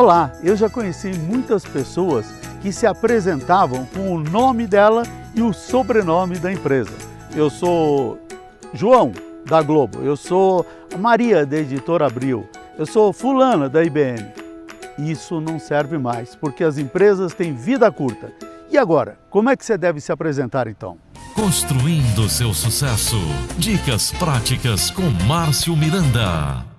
Olá, eu já conheci muitas pessoas que se apresentavam com o nome dela e o sobrenome da empresa. Eu sou João, da Globo, eu sou Maria, da Editora Abril, eu sou fulana, da IBM. Isso não serve mais, porque as empresas têm vida curta. E agora, como é que você deve se apresentar então? Construindo seu sucesso. Dicas práticas com Márcio Miranda.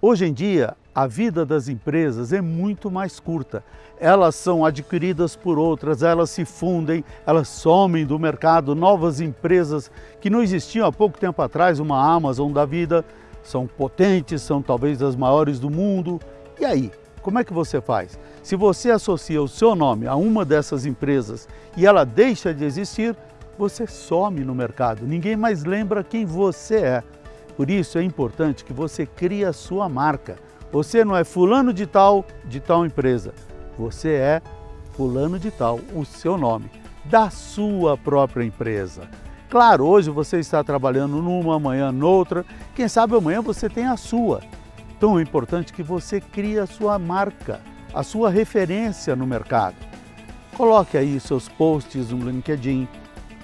Hoje em dia, a vida das empresas é muito mais curta. Elas são adquiridas por outras, elas se fundem, elas somem do mercado. Novas empresas que não existiam há pouco tempo atrás, uma Amazon da vida, são potentes, são talvez as maiores do mundo. E aí, como é que você faz? Se você associa o seu nome a uma dessas empresas e ela deixa de existir, você some no mercado. Ninguém mais lembra quem você é. Por isso é importante que você crie a sua marca. Você não é fulano de tal, de tal empresa. Você é fulano de tal, o seu nome, da sua própria empresa. Claro, hoje você está trabalhando numa, amanhã noutra, quem sabe amanhã você tem a sua. Então é importante que você crie a sua marca, a sua referência no mercado. Coloque aí seus posts no LinkedIn,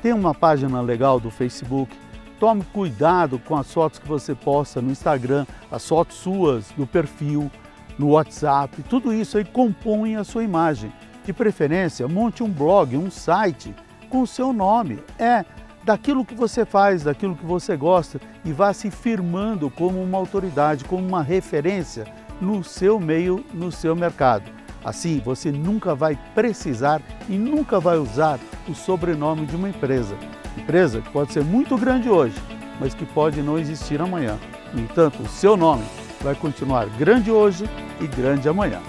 tem uma página legal do Facebook, Tome cuidado com as fotos que você posta no Instagram, as fotos suas, no perfil, no WhatsApp, tudo isso aí compõe a sua imagem. De preferência, monte um blog, um site com o seu nome. É daquilo que você faz, daquilo que você gosta e vá se firmando como uma autoridade, como uma referência no seu meio, no seu mercado. Assim, você nunca vai precisar e nunca vai usar o sobrenome de uma empresa. Empresa que pode ser muito grande hoje, mas que pode não existir amanhã. No entanto, o seu nome vai continuar grande hoje e grande amanhã.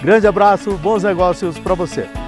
Grande abraço, bons negócios para você!